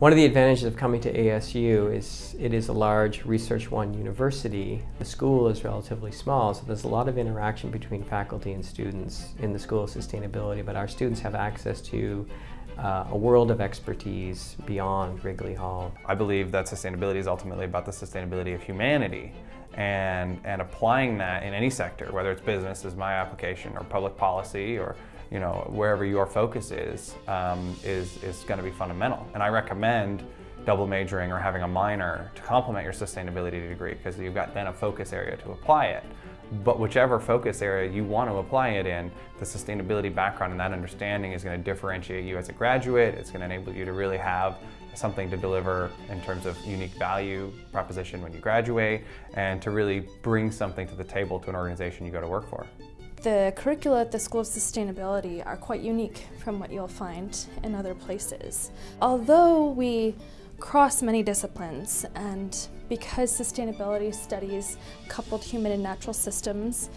One of the advantages of coming to ASU is it is a large Research One university. The school is relatively small, so there's a lot of interaction between faculty and students in the School of Sustainability, but our students have access to uh, a world of expertise beyond Wrigley Hall. I believe that sustainability is ultimately about the sustainability of humanity and, and applying that in any sector, whether it's business as my application or public policy or you know, wherever your focus is, um, is, is going to be fundamental. And I recommend double majoring or having a minor to complement your sustainability degree because you've got then a focus area to apply it. But whichever focus area you want to apply it in, the sustainability background and that understanding is going to differentiate you as a graduate. It's going to enable you to really have something to deliver in terms of unique value proposition when you graduate and to really bring something to the table to an organization you go to work for. The curricula at the School of Sustainability are quite unique from what you'll find in other places. Although we cross many disciplines and because sustainability studies coupled human and natural systems,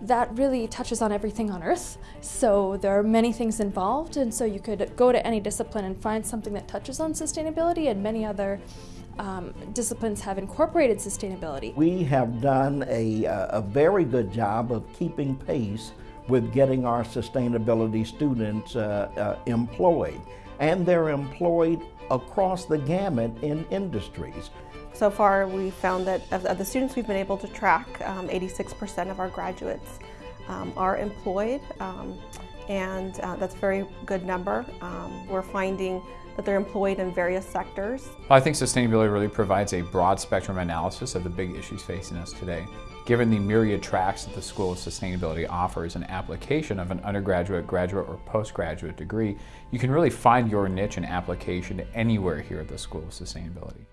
that really touches on everything on Earth. So there are many things involved and so you could go to any discipline and find something that touches on sustainability and many other um, disciplines have incorporated sustainability. We have done a, a very good job of keeping pace with getting our sustainability students uh, uh, employed. And they're employed across the gamut in industries. So far, we found that of, the students we've been able to track, 86% um, of our graduates um, are employed, um, and uh, that's a very good number. Um, we're finding that they're employed in various sectors. Well, I think sustainability really provides a broad spectrum analysis of the big issues facing us today. Given the myriad tracks that the School of Sustainability offers an application of an undergraduate, graduate, or postgraduate degree, you can really find your niche and application anywhere here at the School of Sustainability.